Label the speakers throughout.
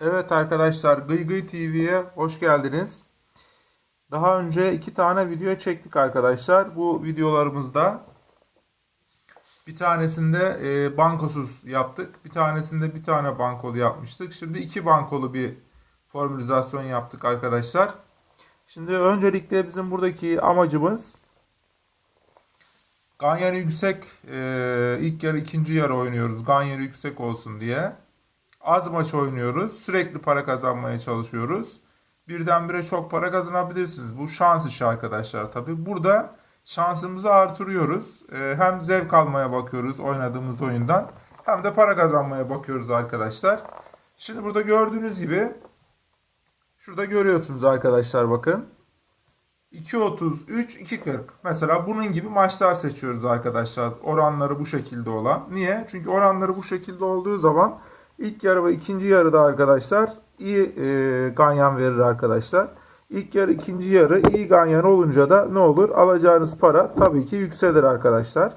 Speaker 1: Evet arkadaşlar Gıy Gıy TV'ye hoş geldiniz. Daha önce iki tane video çektik arkadaşlar. Bu videolarımızda bir tanesinde e, bankosuz yaptık. Bir tanesinde bir tane bankolu yapmıştık. Şimdi iki bankolu bir formülizasyon yaptık arkadaşlar. Şimdi öncelikle bizim buradaki amacımız Ganyanı yüksek e, ilk yarı ikinci yarı oynuyoruz. Ganyanı yüksek olsun diye. Az maç oynuyoruz. Sürekli para kazanmaya çalışıyoruz. Birdenbire çok para kazanabilirsiniz. Bu şans işi arkadaşlar tabi. Burada şansımızı artırıyoruz. Ee, hem zevk almaya bakıyoruz oynadığımız oyundan. Hem de para kazanmaya bakıyoruz arkadaşlar. Şimdi burada gördüğünüz gibi şurada görüyorsunuz arkadaşlar bakın. 2.33, 2.40. Mesela bunun gibi maçlar seçiyoruz arkadaşlar. Oranları bu şekilde olan. Niye? Çünkü oranları bu şekilde olduğu zaman İlk yarı ve ikinci yarıda arkadaşlar iyi e, ganyan verir arkadaşlar. İlk yarı ikinci yarı iyi ganyan olunca da ne olur? Alacağınız para tabii ki yükselir arkadaşlar.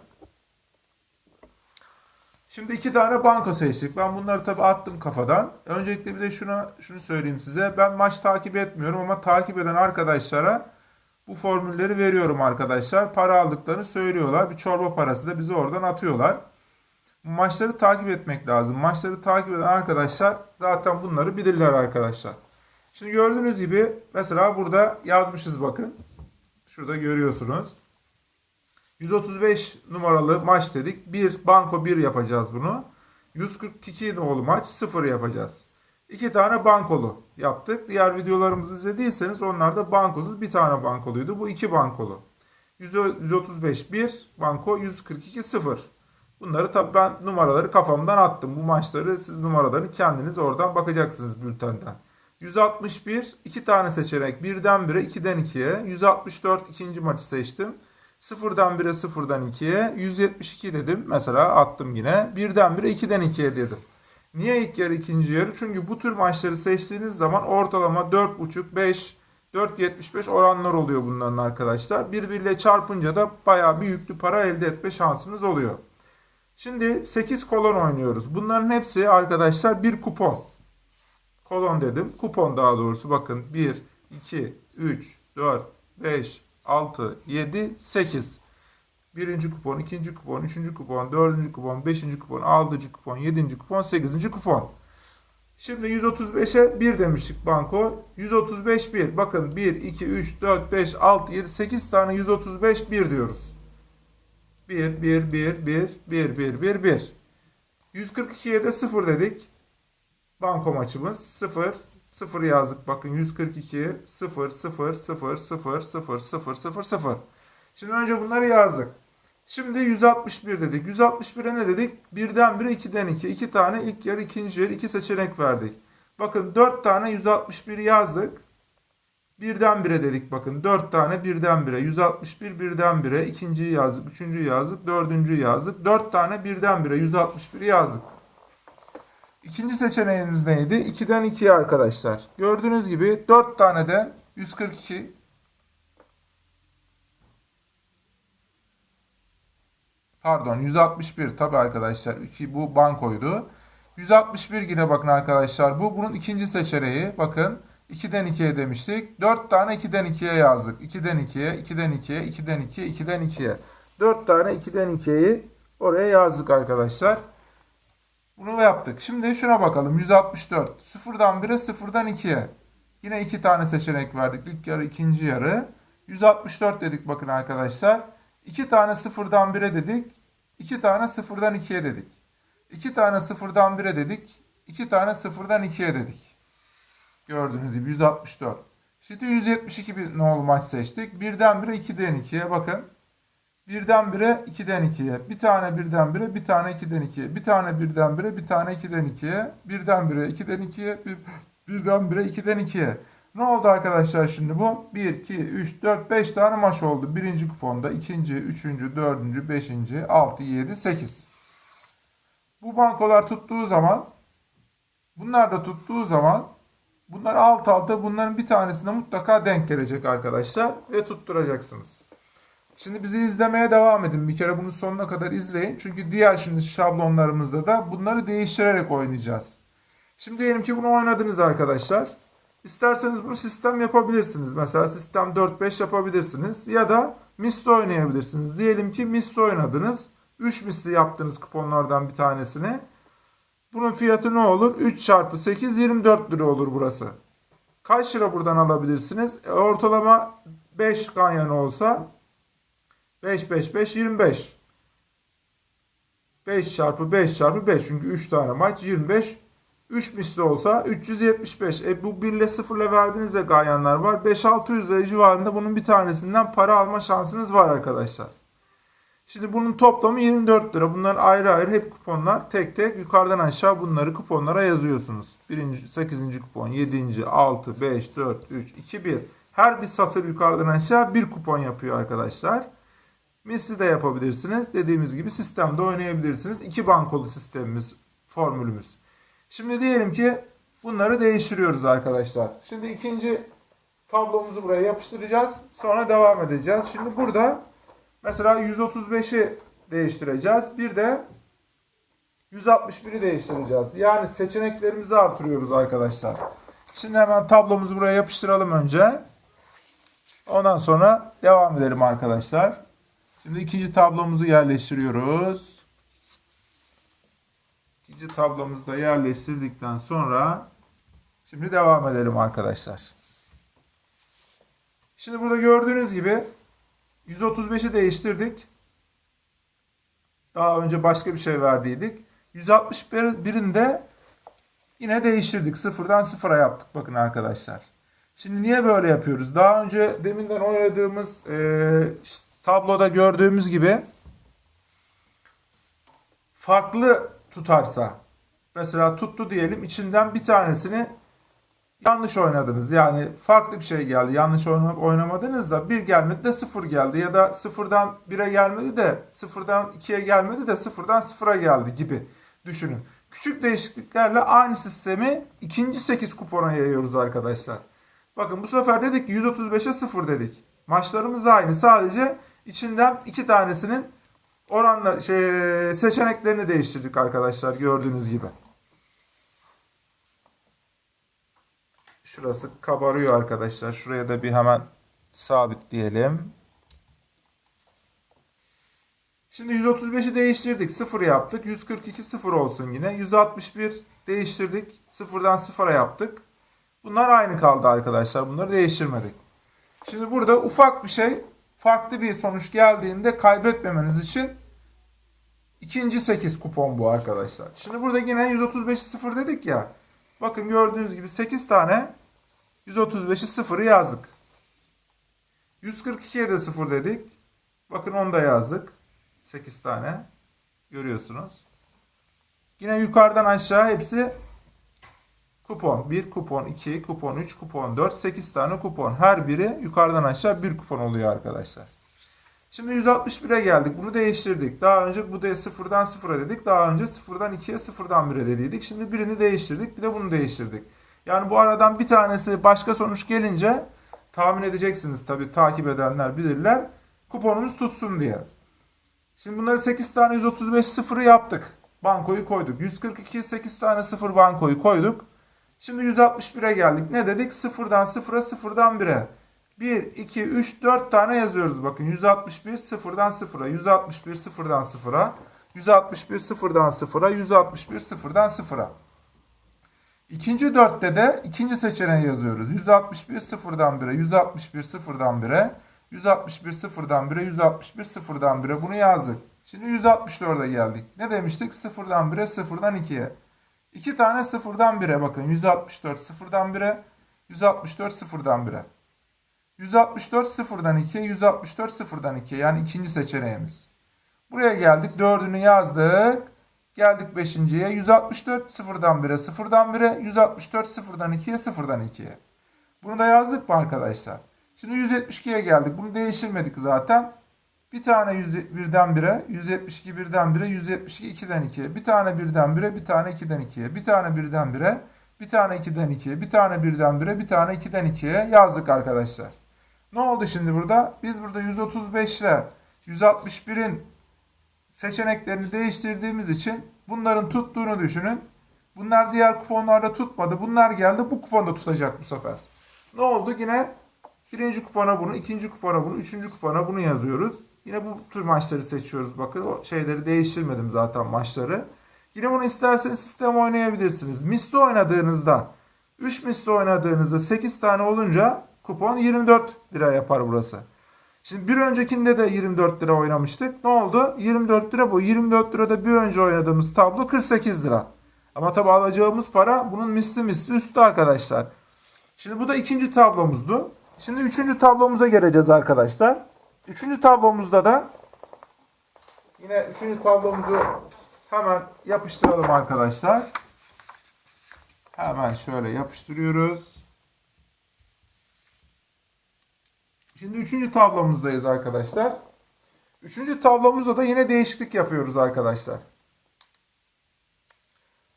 Speaker 1: Şimdi iki tane banka seçtik. Ben bunları tabii attım kafadan. Öncelikle bir de şuna şunu söyleyeyim size. Ben maç takip etmiyorum ama takip eden arkadaşlara bu formülleri veriyorum arkadaşlar. Para aldıklarını söylüyorlar. Bir çorba parası da bize oradan atıyorlar maçları takip etmek lazım. Maçları takip eden arkadaşlar zaten bunları bilirler arkadaşlar. Şimdi gördüğünüz gibi mesela burada yazmışız bakın. Şurada görüyorsunuz. 135 numaralı maç dedik. Bir banko 1 yapacağız bunu. 142 nolu maç 0 yapacağız. İki tane bankolu yaptık. Diğer videolarımızı izlediyseniz onlar da bankosuz bir tane bankoluydu. Bu iki bankolu. 135 1 banko 142 0. Bunları tabii ben numaraları kafamdan attım. Bu maçları siz numaralarını kendiniz oradan bakacaksınız bültenden. 161 iki tane seçenek birden 1'e 2'den 2'ye 164 ikinci maçı seçtim. 0'dan 1'e 0'dan 2'ye 172 dedim. Mesela attım yine. Birden 1'e 2'den 2'ye dedim. Niye ilk yarı ikinci yarı? Çünkü bu tür maçları seçtiğiniz zaman ortalama 4.5 5 4.75 oranlar oluyor bunların arkadaşlar. Birbiriyle çarpınca da bayağı bir yüklü para elde etme şansınız oluyor. Şimdi 8 kolon oynuyoruz. Bunların hepsi arkadaşlar bir kupon. Kolon dedim. Kupon daha doğrusu bakın 1, 2, 3, 4, 5, 6, 7, 8. Birinci kupon, ikinci kupon, üçüncü kupon, dördüncü kupon, beşinci kupon, altıncı kupon, yedinci kupon, sekizinci kupon. Şimdi 135'e 1 demiştik banko. 135 1. Bakın 1, 2, 3, 4, 5, 6, 7, 8 tane 135 1 diyoruz. 1, 1, 1, 1, 1, 1, 1, 1. 142'ye de 0 dedik. Banko maçımız 0, 0 yazdık. Bakın 142, 0, 0, 0, 0, 0, 0, 0, 0. Şimdi önce bunları yazdık. Şimdi 161 dedik. 161'e ne dedik? Birden 1'e 2'den 2. 2 tane ilk yarı ikinci yarı 2 seçenek verdik. Bakın 4 tane 161 yazdık. Birden bire dedik bakın. 4 tane birden bire. 161 birden bire. İkinciyi yazdık. Üçüncüyü yazdık. Dördüncüyü yazdık. 4 tane birden bire. 161 yazdık. İkinci seçeneğimiz neydi? 2'den 2'ye arkadaşlar. Gördüğünüz gibi 4 tane de 142 Pardon 161 tabi arkadaşlar. 2 bu bankoydu. 161 yine bakın arkadaşlar. Bu bunun ikinci seçeneği. Bakın 2'den 2'ye demiştik. 4 tane 2'den 2'ye yazdık. 2'den 2'ye, 2'den 2'ye, 2'den 2'ye, 2'den 2'ye. 4 tane 2'den 2'yi oraya yazdık arkadaşlar. Bunu yaptık. Şimdi şuna bakalım. 164. 0'dan 1'e 0'dan 2'ye. Yine 2 tane seçenek verdik. İlk yarı, ikinci yarı. 164 dedik bakın arkadaşlar. 2 tane 0'dan 1'e dedik. 2 tane 0'dan 2'ye dedik. 2 tane 0'dan 1'e dedik. 2 tane 0'dan 2'ye dedik. Gördüğünüz gibi 164. Şimdi 172 bir nolu maç seçtik. Birdenbire 2'den 2'ye bakın. Birdenbire 2'den 2'ye. Bir tane birdenbire, bir tane 2'den 2'ye. Bir tane birdenbire, bir tane 2'den 2'ye. Birdenbire 2'den 2'ye, bir, birdenbire 2'den 2'ye. Ne oldu arkadaşlar şimdi bu? 1, 2, 3, 4, 5 tane maç oldu. Birinci kuponda, ikinci, üçüncü, dördüncü, beşinci, altı, yedi, sekiz. Bu bankolar tuttuğu zaman, bunlar da tuttuğu zaman Bunlar alt alta bunların bir tanesine mutlaka denk gelecek arkadaşlar ve tutturacaksınız. Şimdi bizi izlemeye devam edin. Bir kere bunu sonuna kadar izleyin. Çünkü diğer şimdi şablonlarımızda da bunları değiştirerek oynayacağız. Şimdi diyelim ki bunu oynadınız arkadaşlar. İsterseniz bunu sistem yapabilirsiniz. Mesela sistem 4-5 yapabilirsiniz. Ya da misli oynayabilirsiniz. Diyelim ki misli oynadınız. 3 misli yaptınız kuponlardan bir tanesini. Bunun fiyatı ne olur? 3 çarpı 8 24 lira olur burası. Kaç lira buradan alabilirsiniz? E, ortalama 5 ganyan olsa 5 5 5 25. 5 çarpı 5 çarpı 5 çünkü 3 tane maç 25 3 misli olsa 375. E bu 1 ile 0 ile verdiğinizde ganyanlar var. 5-600 lira civarında bunun bir tanesinden para alma şansınız var arkadaşlar. Şimdi bunun toplamı 24 lira. Bunlar ayrı ayrı hep kuponlar. Tek tek yukarıdan aşağı bunları kuponlara yazıyorsunuz. 1. 8. kupon, 7. 6, 5, 4, 3, 2, 1. Her bir satır yukarıdan aşağı bir kupon yapıyor arkadaşlar. Misli de yapabilirsiniz. Dediğimiz gibi sistemde oynayabilirsiniz. İki bankolu sistemimiz, formülümüz. Şimdi diyelim ki bunları değiştiriyoruz arkadaşlar. Şimdi ikinci tablomuzu buraya yapıştıracağız. Sonra devam edeceğiz. Şimdi burada mesela 135'i değiştireceğiz. Bir de 161'i değiştireceğiz. Yani seçeneklerimizi artırıyoruz arkadaşlar. Şimdi hemen tablomuzu buraya yapıştıralım önce. Ondan sonra devam edelim arkadaşlar. Şimdi ikinci tablomuzu yerleştiriyoruz. İkinci tablomuzu da yerleştirdikten sonra şimdi devam edelim arkadaşlar. Şimdi burada gördüğünüz gibi 135'i değiştirdik. Daha önce başka bir şey verdiydik. 161'in de yine değiştirdik. Sıfırdan sıfıra yaptık bakın arkadaşlar. Şimdi niye böyle yapıyoruz? Daha önce deminden oynadığımız e, tabloda gördüğümüz gibi farklı tutarsa mesela tuttu diyelim içinden bir tanesini yanlış oynadınız. Yani farklı bir şey geldi. Yanlış oynamadınız da bir gelmedi de sıfır geldi. Ya da sıfırdan bire gelmedi de sıfırdan ikiye gelmedi de sıfırdan sıfıra geldi gibi düşünün. Küçük değişikliklerle aynı sistemi ikinci 8 kupona yayıyoruz arkadaşlar. Bakın bu sefer dedik 135'e 0 dedik. Maçlarımız aynı. Sadece içinden iki tanesinin oranla şey, seçeneklerini değiştirdik arkadaşlar gördüğünüz gibi. Şurası kabarıyor arkadaşlar. Şuraya da bir hemen sabitleyelim. Şimdi 135'i değiştirdik. 0 yaptık. 142 0 olsun yine. 161 değiştirdik. 0'dan 0'a yaptık. Bunlar aynı kaldı arkadaşlar. Bunları değiştirmedik. Şimdi burada ufak bir şey farklı bir sonuç geldiğinde kaybetmemeniz için ikinci 8 kupon bu arkadaşlar. Şimdi burada yine 135'i 0 dedik ya. Bakın gördüğünüz gibi 8 tane 135'i 0'ı yazdık. 142'ye de 0 dedik. Bakın onu da yazdık. 8 tane. Görüyorsunuz. Yine yukarıdan aşağı hepsi kupon. 1 kupon, 2 kupon, 3 kupon, 4, 8 tane kupon. Her biri yukarıdan aşağı 1 kupon oluyor arkadaşlar. Şimdi 161'e geldik. Bunu değiştirdik. Daha önce bu da 0'dan 0'a dedik. Daha önce 0'dan 2'ye 0'dan 1'e dediydik. Şimdi birini değiştirdik. Bir de bunu değiştirdik. Yani bu aradan bir tanesi başka sonuç gelince tahmin edeceksiniz tabii takip edenler bilirler. Kuponumuz tutsun diye. Şimdi bunları 8 tane 135 sıfırı yaptık. Bankoyu koyduk. 142 8 tane sıfır bankoyu koyduk. Şimdi 161'e geldik. Ne dedik? 0'dan 0'a 0'dan 1'e. 1, 2, 3, 4 tane yazıyoruz. Bakın 161 0'dan 0'a. 161 0'dan 0'a. 161 0'dan 0'a. 161 0'dan 0'a. İkinci dörtte de ikinci seçeneği yazıyoruz. 161 0'dan 1'e. 161 0'dan 1'e. 161 0'dan 1'e. 161 0'dan 1'e. Bunu yazdık. Şimdi 164'e geldik. Ne demiştik? 0'dan 1'e 0'dan 2'ye. İki tane sıfırdan 1'e bakın. 164 sıfırdan 1'e. 164 sıfırdan 1'e. 164 sıfırdan 2'ye. 164 sıfırdan 2'ye. Yani ikinci seçeneğimiz. Buraya geldik. Dördünü yazdık. Geldik beşinciye. 164 sıfırdan 1'e. Sıfırdan 1'e. 164 sıfırdan 2'ye. Sıfırdan 2'ye. Bunu da yazdık mı arkadaşlar? Şimdi 172'ye geldik. Bunu değiştirmedik zaten. Bir tane 101'den 1'e, 172 birden 1'e, 172 2'den 2'ye. Bir tane birden 1'e, bir tane 2'den 2'ye. Bir tane birden 1'e, bir tane 2'den 2'ye. Bir tane birden 1'e, bir tane 2'den 2'ye yazdık arkadaşlar. Ne oldu şimdi burada? Biz burada 135 ile 161'in seçeneklerini değiştirdiğimiz için bunların tuttuğunu düşünün. Bunlar diğer kuponlarda tutmadı. Bunlar geldi. Bu kuponda tutacak bu sefer. Ne oldu? Yine birinci kupona bunu, ikinci kupona bunu, üçüncü kupona bunu yazıyoruz. Yine bu tür maçları seçiyoruz. Bakın o şeyleri değiştirmedim zaten maçları. Yine bunu isterseniz sistem oynayabilirsiniz. Misli oynadığınızda 3 misli oynadığınızda 8 tane olunca kupon 24 lira yapar burası. Şimdi bir öncekinde de 24 lira oynamıştık. Ne oldu? 24 lira bu. 24 lirada bir önce oynadığımız tablo 48 lira. Ama tabi alacağımız para bunun misli misli üstü arkadaşlar. Şimdi bu da ikinci tablomuzdu. Şimdi üçüncü tablomuza geleceğiz arkadaşlar. Üçüncü tablomuzda da yine üçüncü tablomuzu hemen yapıştıralım arkadaşlar. Hemen şöyle yapıştırıyoruz. Şimdi üçüncü tablomuzdayız arkadaşlar. Üçüncü tablomuzda da yine değişiklik yapıyoruz arkadaşlar.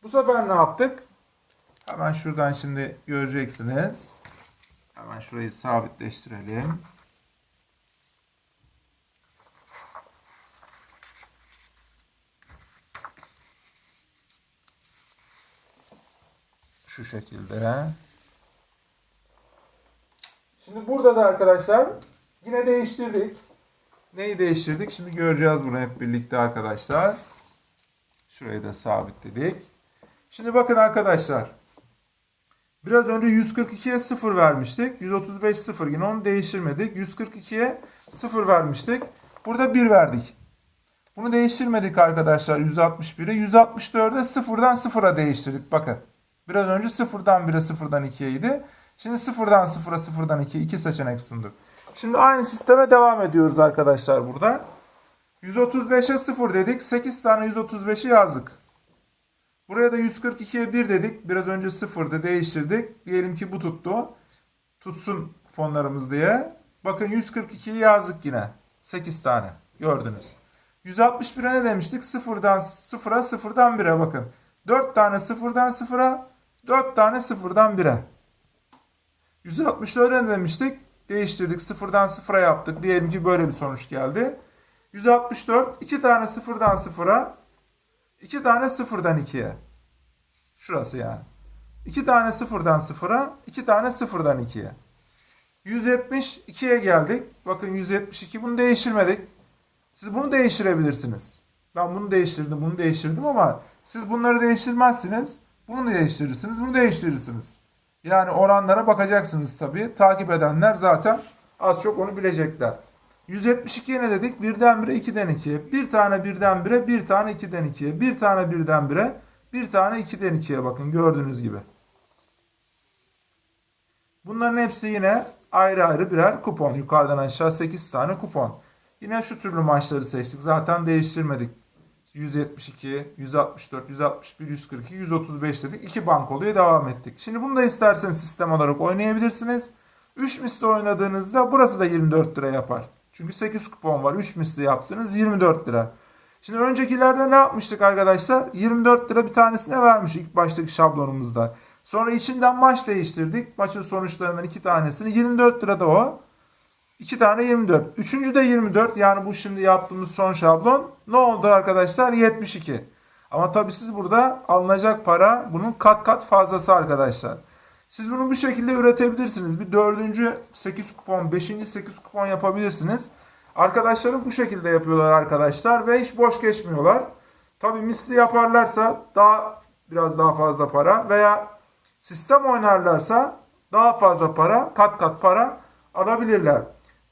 Speaker 1: Bu sefer ne yaptık? Hemen şuradan şimdi göreceksiniz. Hemen şurayı sabitleştirelim. Şu şekilde. Şimdi burada da arkadaşlar yine değiştirdik. Neyi değiştirdik? Şimdi göreceğiz bunu hep birlikte arkadaşlar. Şurayı da sabitledik. Şimdi bakın arkadaşlar. Biraz önce 142'ye 0 vermiştik. 135 0 yine onu değiştirmedik. 142'ye 0 vermiştik. Burada 1 verdik. Bunu değiştirmedik arkadaşlar 161'e. 164'e 0'dan 0'a değiştirdik. Bakın. Biraz önce 0'dan 1'e 0'dan 2'ye idi. Şimdi 0'dan 0'a 0'dan 2'ye 2 seçenek sunduk. Şimdi aynı sisteme devam ediyoruz arkadaşlar burada. 135'e 0 dedik. 8 tane 135'i yazdık. Buraya da 142'ye 1 dedik. Biraz önce 0'da değiştirdik. Diyelim ki bu tuttu. Tutsun kuponlarımız diye. Bakın 142'yi yazdık yine. 8 tane. Gördünüz. 161'e ne demiştik? 0'dan 0'a 0'dan 1'e bakın. 4 tane 0'dan 0'a 4 tane 0'dan 1'e. 164'e ne demiştik? Değiştirdik. 0'dan 0'a yaptık. Diyelim ki böyle bir sonuç geldi. 164 2 tane 0'dan 0'a 2 tane 0'dan 2'ye. Şurası yani. 2 tane 0'dan 0'a 2 tane 0'dan 2'ye. 172'ye geldik. Bakın 172 bunu değiştirmedik. Siz bunu değiştirebilirsiniz. Ben bunu değiştirdim, bunu değiştirdim ama siz bunları değiştirmezsiniz. Bunu değiştirirsiniz, bunu değiştirirsiniz. Yani oranlara bakacaksınız tabii. Takip edenler zaten az çok onu bilecekler. 172'ye ne dedik? Birden bire, ikiden ikiye. Bir tane birden bire, bir tane ikiden ikiye. Bir tane birden bire, bir tane ikiden ikiye bakın gördüğünüz gibi. Bunların hepsi yine ayrı ayrı birer kupon. Yukarıdan aşağı 8 tane kupon. Yine şu türlü maçları seçtik. Zaten değiştirmedik. 172, 164, 161, 142, 135 dedik. 2 bankoluya devam ettik. Şimdi bunu da isterseniz sistem olarak oynayabilirsiniz. 3 misli oynadığınızda burası da 24 lira yapar. Çünkü 8 kupon var. 3 misli yaptınız 24 lira. Şimdi öncekilerde ne yapmıştık arkadaşlar? 24 lira bir tanesine vermiş ilk baştaki şablonumuzda. Sonra içinden maç değiştirdik. Maçın sonuçlarından iki tanesini 24 lirada o. 2 tane 24. Üçüncü de 24. Yani bu şimdi yaptığımız son şablon. Ne oldu arkadaşlar? 72. Ama tabii siz burada alınacak para bunun kat kat fazlası arkadaşlar. Siz bunu bu şekilde üretebilirsiniz. Bir dördüncü 8 kupon, beşinci 8 kupon yapabilirsiniz. Arkadaşlarım bu şekilde yapıyorlar arkadaşlar ve hiç boş geçmiyorlar. Tabii misli yaparlarsa daha biraz daha fazla para veya sistem oynarlarsa daha fazla para, kat kat para alabilirler.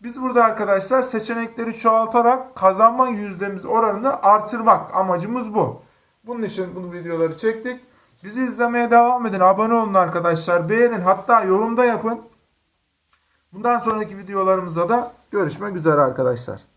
Speaker 1: Biz burada arkadaşlar seçenekleri çoğaltarak kazanma yüzdemiz oranını artırmak amacımız bu. Bunun için bu videoları çektik. Bizi izlemeye devam edin. Abone olun arkadaşlar. Beğenin. Hatta yorumda yapın. Bundan sonraki videolarımızda da görüşmek üzere arkadaşlar.